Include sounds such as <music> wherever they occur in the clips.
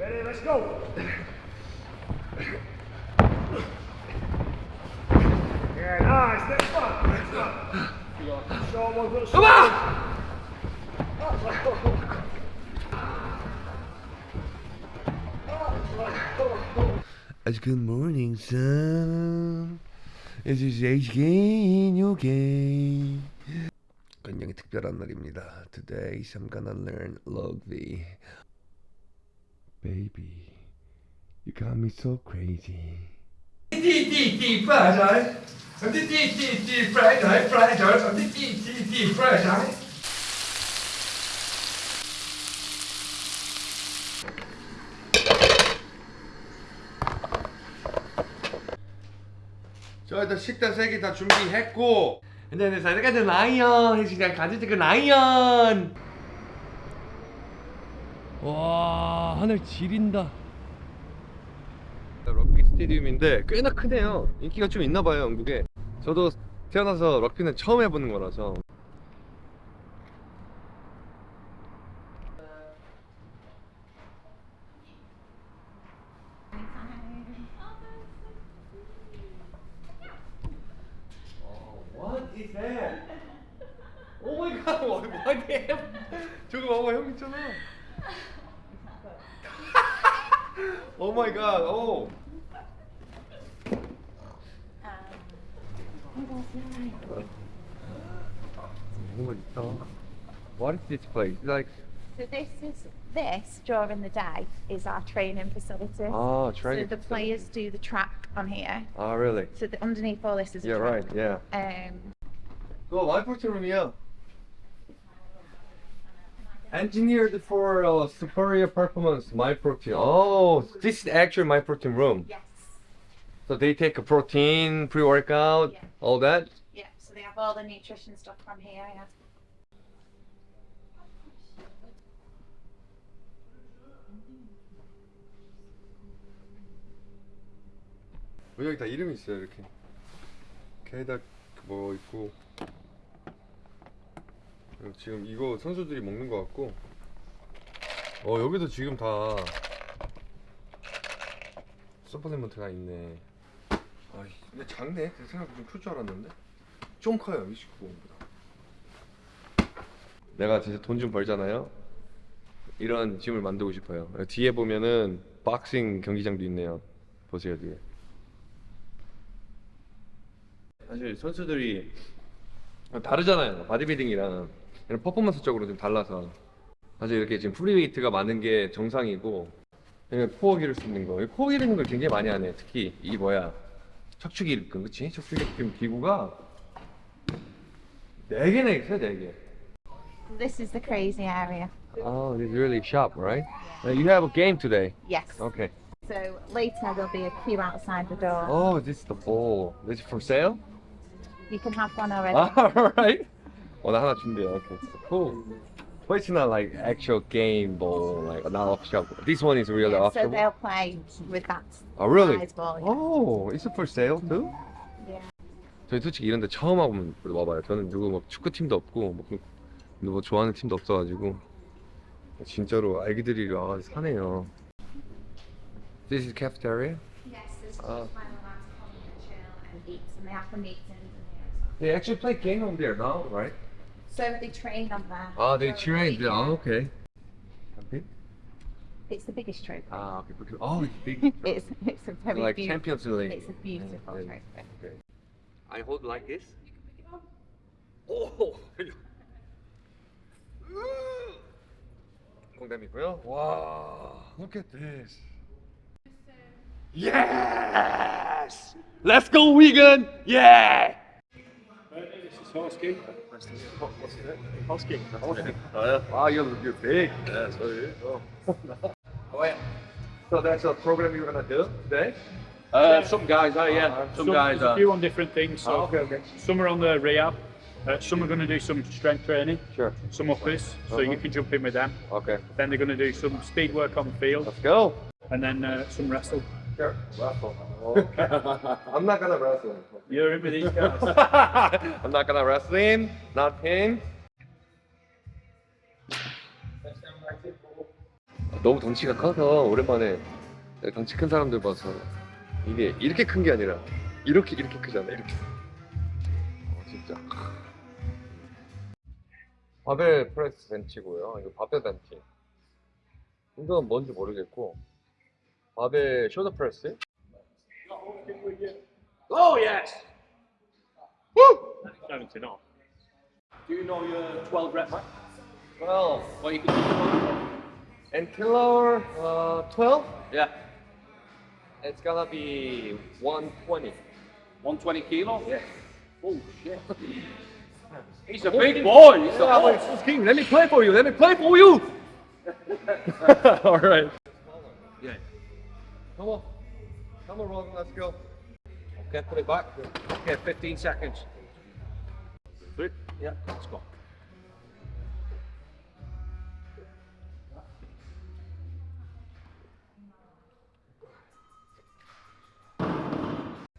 Ready, let's go. Yeah, nice. Next one. Next one. Show one, good Come on! It's good morning, son. This is HK in UK. 굉장히 특별한 날입니다. Today I'm gonna learn log V. Baby, you got me so crazy. Deep, fried eye. Deep, deep, deep, fried eye, fried eye. Deep, deep, deep, fried eye. 자 일단 식단 세개 다 준비했고 근데 근데 사이가 저 라이언 그냥 가지지 그 라이언 와 하늘 지린다 럭비 스테디움인데 꽤나 크네요 인기가 좀 있나봐요 영국에 저도 태어나서 럭비는 처음 해보는 거라서 that? Oh my god, what? 저거 봐봐, 형 있잖아. oh my god, oh. 뭔가 있다. What is this place? Like, So this is this during the day is our training facility. ah, so training. the players do the track on here. Ah, really? So the, underneath all this is a Yeah, track. right, yeah. Um, 너 마이프로틴 룸이야. Engineered for uh, superior performance, Myprotein. Oh, this is actually Myprotein room. Yes. So they take a protein, pre-workout, yeah. all that? Yeah, so they have all the nutrition stuff from here, yeah. 여기 다 이름이 있어요 이렇게 게다 뭐 있고 지금 이거 선수들이 먹는 것 같고. 어 여기도 지금 다 서플리먼트가 있네. 아 근데 작네. 내 생각보다 좀클 줄 알았는데. 좀 커요 29보다. 내가 진짜 돈 좀 벌잖아요. 이런 짐을 만들고 싶어요. 뒤에 보면은 박싱 경기장도 있네요. 보세요 뒤에. 사실 선수들이 다르잖아요. 바디빌딩이랑 이런 퍼포먼스적으로 좀 달라서 사실 이렇게 지금 프리웨이트가 많은 게 정상이고 코어 기를 수 있는 거. 이 코어 기르는 걸 굉장히 많이 하네. 특히 이 뭐야 척추기 일근 그치? 척추기 일근 기구가 네 개나 있어요, 네 개. This is the crazy area. Oh, this is really sharp, right? Uh, you have a game today. Yes. Okay. So later there'll be a queue outside the door. Oh, this is the ball. This is for sale? You can have one already. All right. 어, 나 하나 준비해. Okay. Cool. But it's not like actual game ball, like not off shop. This one is really Yeah, off so shop. they'll play with that Oh, really? ball. yeah. Oh, is it for sale too? Yeah. 저희 솔직히 이런 데 처음 와보면 와봐요. 저는 누구 뭐 축구 팀도 없고 뭐, 그- 누구 좋아하는 팀도 없어가지고 진짜로 아기들이 와가지고 사네요. This is cafeteria. Yes, Ah. just where allowed to come and chill and eat, have the meetings in here as well. They actually play game on there now, right? So they train on there. Ah, they during the train. week, Oh, yeah. okay. Okay. It's the biggest trophy. Ah, okay. because- Oh, it's big. <laughs> It's it's a very like beautiful. Champions League. It's a beautiful Yeah, trophy. Okay. I hold like this. 오. <laughs> 공담이고요. 와. Look at this. Yes! Let's go, Wigan! Yeah! This is Hosky. Hosky. Oh, yeah. Wow, you're, you're big. Yeah, so you. Oh. oh, yeah. So that's a program you're gonna do today? Uh, some guys are, yeah. Some, guys there's a few on different things. So Oh, okay, okay. some are on the rehab. Uh, some are going to do some strength training. Sure. Some uppers, so Uh-huh. you can jump in with them. Okay. Then they're going to do some speed work on the field, Let's go. and then uh, some wrestle. Sure. Wrestle. I'm not gonna wrestle. With these guys. I'm not gonna wrestling. Not him. 너무 덩치가 커서 오랜만에 덩치 큰 사람들 봐서 이게 이렇게 큰 게 아니라 이렇게 이렇게 크잖아 이렇게 어, 진짜 바벨 프레스 벤치고요 이거 바벨 벤치 이건 뭔지 모르겠고 바벨 숄더 프레스 Oh, yes. Seventeen off. Do you know your 12 rep max? well Well, you can do the and killer uh, 12 Yeah. it's gonna be 120 120 kilo? yeah Oh, shit. He's a big boy. He's a Yeah, boy. but King, let me play for you. Let me play for you. <laughs> <laughs> All right. Yeah. Come on. Come on, Rogan. Let's go. Okay, put it back. Okay, 15 seconds. Three. Yeah, let's go.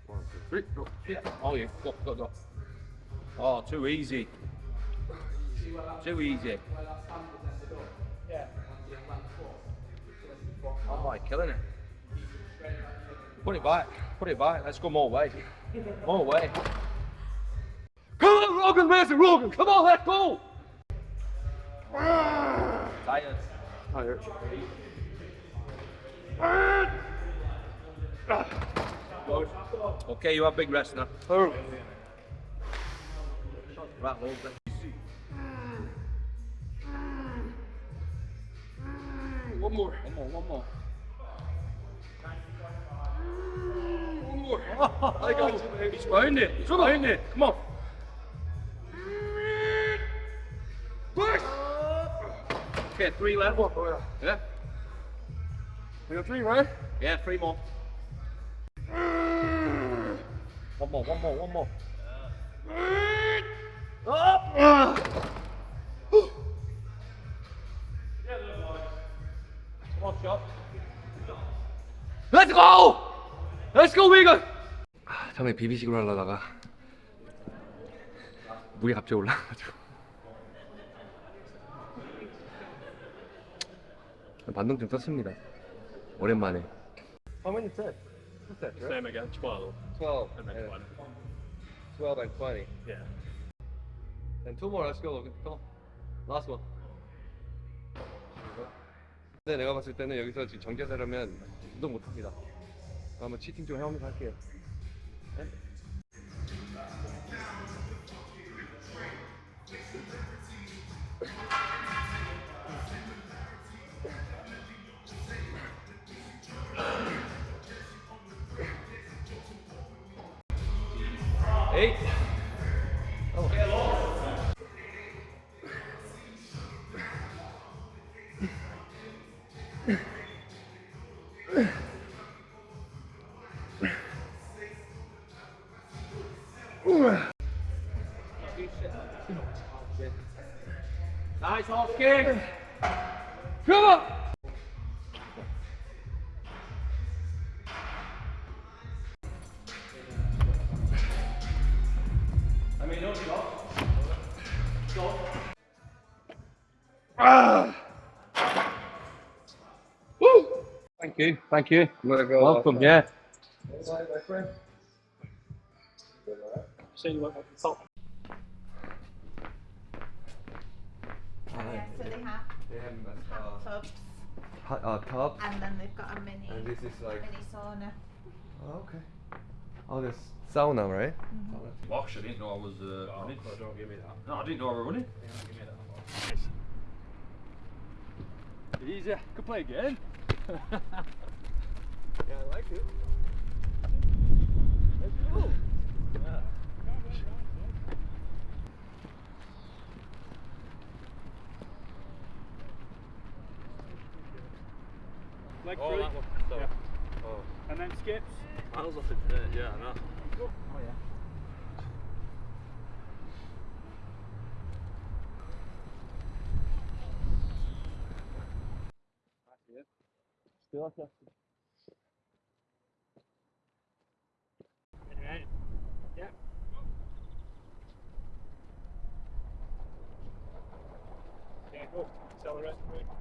One, two, three, go. Yeah. Oh, yeah. Go, go, go. Oh, too easy. Too easy. Oh, my, killing it. Put it back. Put it back. Let's go more way. <laughs> More way. Come on, Rogan, Master Rogan. Come on, let's go. Tired. Tired. Okay, you have big rest now. Oh. Right, hold. One more. One more, one more. I got you, baby. He's behind it. He's behind it. Come on. Push. Okay, three left. Yeah? We got three, right? Yeah, three more. One more, one more, one more. Come on. Let's go. Let's go, Vegan. 아, 처음에 비비식으로 하려다가 물이 갑자기 올라가지고 반동 좀 떴습니다. 오랜만에. How many sets? Two sets, right? Same again, 12 12 and then and 20. 12 and 20. Yeah. And two more. Let's go, on. Last one. 근데 내가 봤을 때는 여기서 지금 정제되려면 운동 못합니다. 한번 치팅 좀 해보면서 할게요. Kick. Come on! Ah! Woo! Thank you, thank you. I'm gonna go. Welcome, yeah. So you went up the top. So they have They have hot tubs hot, uh, tub, and then they've got a mini and this is like. mini sauna. Oh, okay. Oh, there's sauna, right? Gosh, I didn't know I was uh, running. don't give me that. No, I didn't know I was running. Give me that. Easy. Could play again. <laughs> Yeah, I like it. Leg Oh, through. that one. So, Yeah. oh. And then skips. I was off it. Uh, yeah, I know. Oh yeah. Yeah. Yeah, go. Accelerate.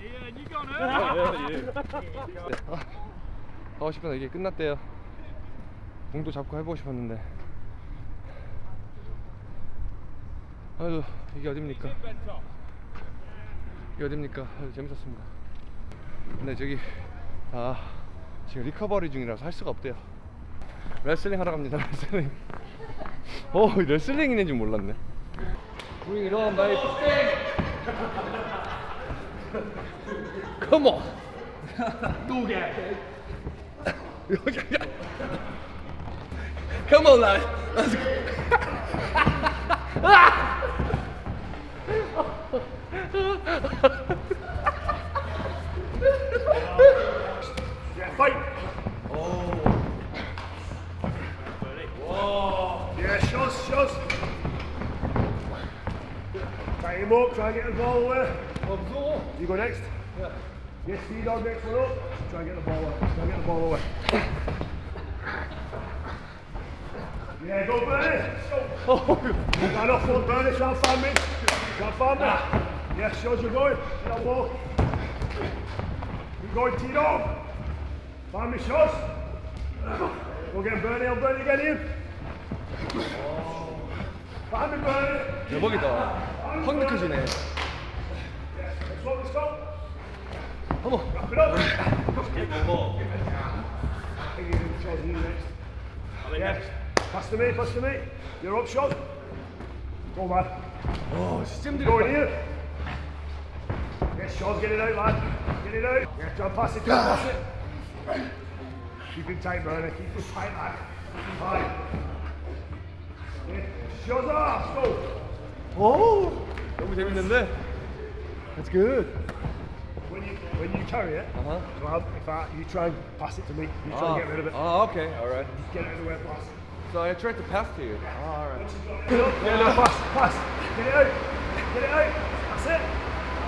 Ian, you gone early. 하고 싶은데 아, 이게 끝났대요. 공도 잡고 해보고 싶었는데. 아유 이게 어딥니까? 이게 어딥니까? 아유 재밌었습니다. 근데 저기 아 지금 리커버리 중이라서 할 수가 없대요. 레슬링 하러 갑니다. <laughs> 레슬링. 어 레슬링 있는 줄 몰랐네. Bring it on, baby. <laughs> Come on. <laughs> Go get it. <laughs> Come on, lad. Let's go. Yeah, fight. Oh. Yeah, shots, shots. Tie him up, try and get the ball away. You go next? Yeah. Yes, see dog next one up. Try and get the ball away. Try and get the ball away. Yeah, go Bernie. Go. Line off front, Bernie. Try and find me. Try and find me. Yeah, shows you're going. Get that ball. Keep going, T-Dog. Find me shots. Go get Bernie, I'll Bernie get him. Find me Bernie. 대박이다. 확 느껴지네. Come on. Get one more. I think you can try you next. I'm in yeah. next. Pass to me, pass to me. You're up shot. Go, man. Oh, it's Tim. Go in here. Yes, Sean's get it out, lad. Get it out. Yeah, try pass it, pass it. Keep it tight, Bernie. Keep it tight, lad. it. Yeah. Shut up, go. Oh! What was in there? That's good when you carry it, uh-huh. so if I, you try and pass it to me, you try oh. and ah. get rid of it. Oh, okay, all right. Just get it out of the way, pass. So I tried to pass to you. Yeah. Oh, all right. Get up, get up, pass, pass. Get it out, get it out. That's it.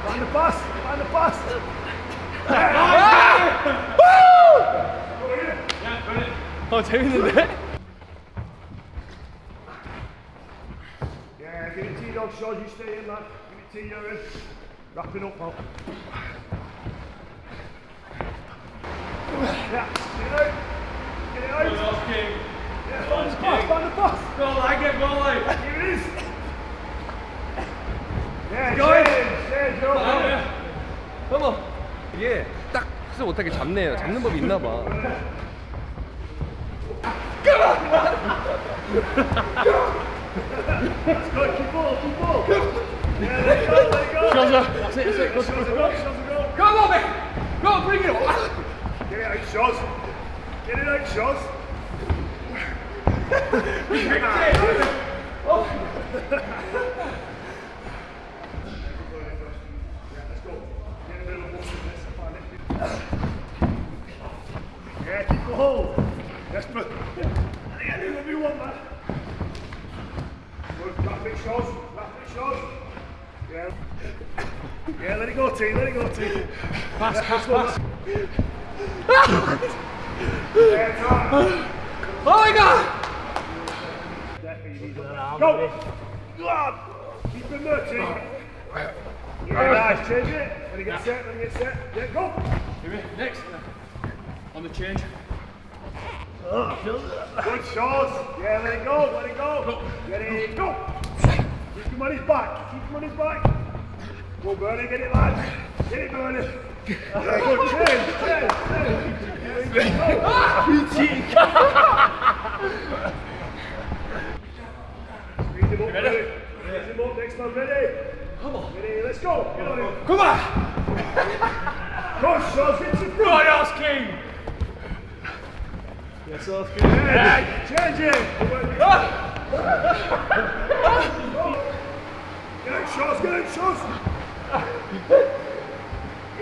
Find the pass, find the pass. ah! Woo! Yeah, put it. Oh, the. Yeah, give it to your dog, Sean. You stay in, lad. Give it to you, Aaron. Wrapping up, pal. 이게 딱 패스 못하게 잡네요. 잡는 법이 있나 봐. Come on, man! Go, bring it! On. Get it out. Yeah, shots, shots. Yeah. Yeah, let it go, T, let it go, T. Pass, pass, pass. yeah, try. Oh my god. Go! Keep him there, T. Oh. Yeah, nice, change it. When he gets set, when he gets set. Yeah, go! Next. On the change. Good shots. Yeah, let it go, let it go. Get it, go. Keep him on his back. Keep him on his back. Go, Bernie, get it, lad. Get it, Bernie. Go. Squeeze him up. Next man, ready? Come on. Ready, let's go. Get on him. Come on. Go, shots. Get your Right ass king. Yes, off. Yeah, change it. Get out, shots, get out, shots.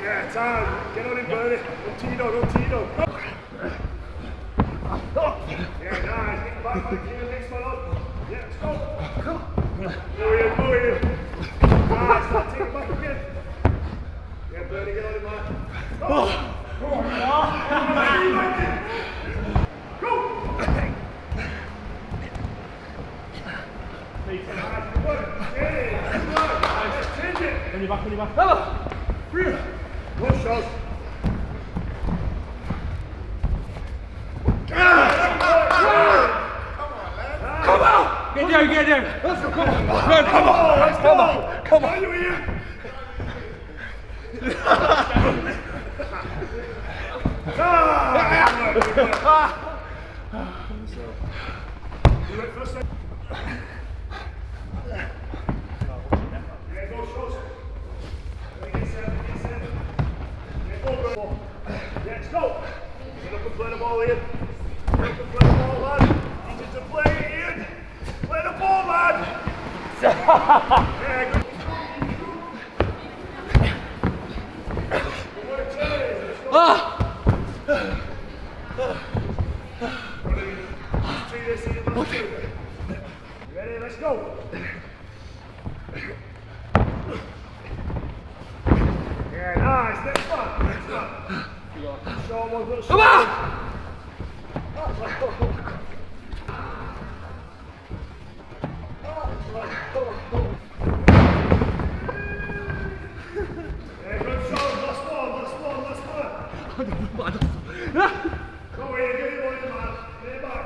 Yeah, time. Get on him, Bernie. Rontino, Rontino. Yeah, nice. Get back on the gear, next one on. Yeah, let's go. Go in, go in. Nice, now take it back again. Yeah, Bernie, get on him, man. Oh. Go on, Go! On your back, on your back. One shot. Get down, get down. Come on, come on. you? You went first. Yeah, go, shots. Get set, get set. Yeah, go, go. Yeah, let's go. Up and play the ball, Ian. Get up and play the ball, lad. Teach us to play, Ian. Play the ball, lad. Yeah, good. Ready, let's go. Yeah, nice. Next one. Next one. Show one, little Come on! Yeah, good shot. Last one, last one, last one. Go in, get it, boys, man. Get it back.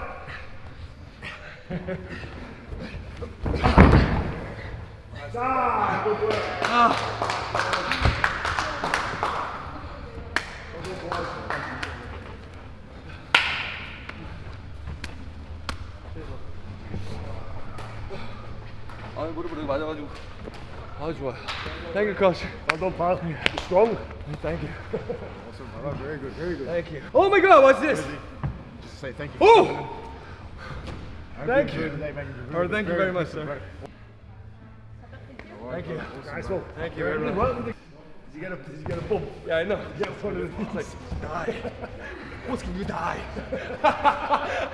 Ah, good work. 아 무릎을 여기 맞아가지고 아 좋아 땡큐 코치 Well done, pal. Strong. Thank you Oh, very good, very good. Thank you Oh my god what's this Just say thank you. Oh Thank you. Today, mate. You've been Oh, thank you very much, sir. Thank you Nice one. Thank you very much did you get a did you get a bump? Yeah I know Get one of the like <laughs> die. What can you die? <laughs>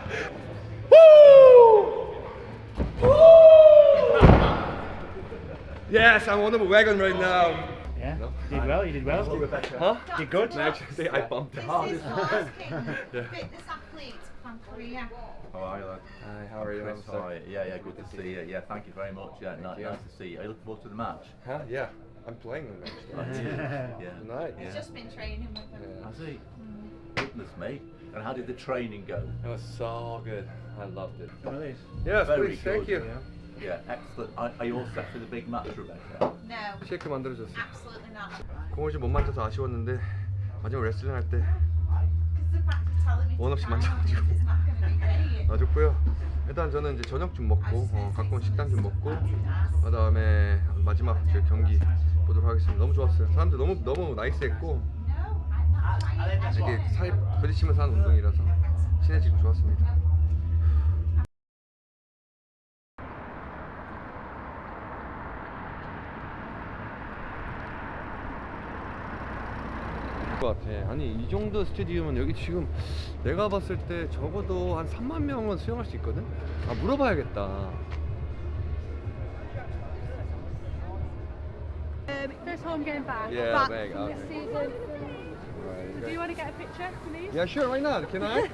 Woo! Woo! Yes I'm on the wagon right now Yeah, you did well, you did well. Huh? Did good. Actually I bumped <laughs> it This is Lars King, fitness athlete from Korea. How are you, lad? Hi how are you Chris, I'm how sorry. are you? Yeah, yeah, good to see you. Yeah, thank you very much. Yeah, ni- you. nice to see you. Are you looking forward to the match? Huh? Yeah I'm playing them actually Yeah. <laughs> tonight He's just been training with them. I see. Goodness me. And how did the training go? It was so good I loved it One of these. Yes Very please thank good, you Yeah, excellent. Are, are you all set for the big match, Rebecca? No, 쉐이크 만들어줬어 absolutely not. 공을 좀 못 만져서 아쉬웠는데 마지막 레슬링 할때 Because the fact of telling me 원 to 없이 try on 만져가지고. 놔줬고요. 일단 저는 이제 저녁 좀 먹고 어, 가까운 식당 좀 먹고 그 다음에 마지막 제 경기 보도록 하겠습니다. 너무 좋았어요. 사람들 너무 너무 나이스했고. 이게 살 부딪히면서 하는 운동이라서 친해지고 좋았습니다. 것 같아. 아니 이 정도 스테디움은 여기 지금 내가 봤을 때 적어도 한 3만 명은 수영할 수 있거든. 아 물어봐야겠다. Um, first home game back. Yeah, back back, from okay. this season. So do you want to get a picture, please? Yeah, sure. Why not? Can I?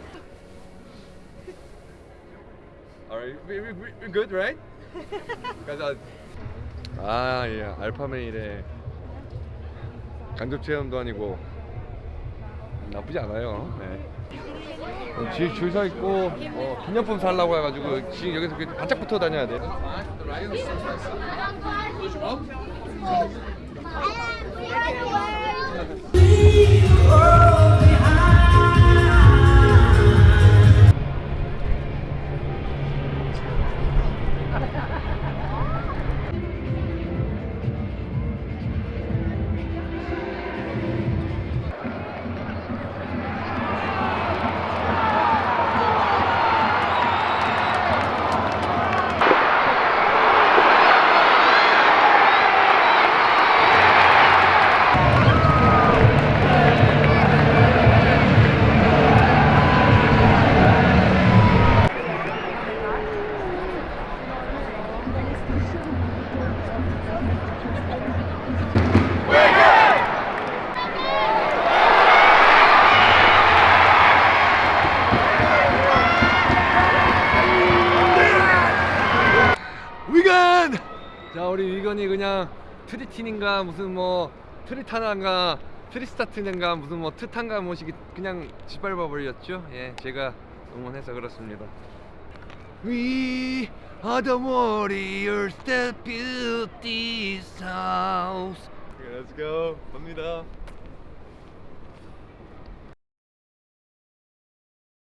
All right, we we we we're good, right? 가자. 아, 예, 알파메일의 간접 체험도 아니고 나쁘지 않아요. 네. 어, 지금 줄서 있고 어, 기념품 사려고 해가지고 지금 여기서 바짝 붙어 다녀야 돼. 트리틴인가 무슨 뭐 트리타나인가 트리스타트인가 무슨 뭐 트탄가 뭐시기 그냥 짓밟아 버렸죠. 예, 제가 응원해서 그렇습니다. We are the warriors that built this house. Go. 갑니다.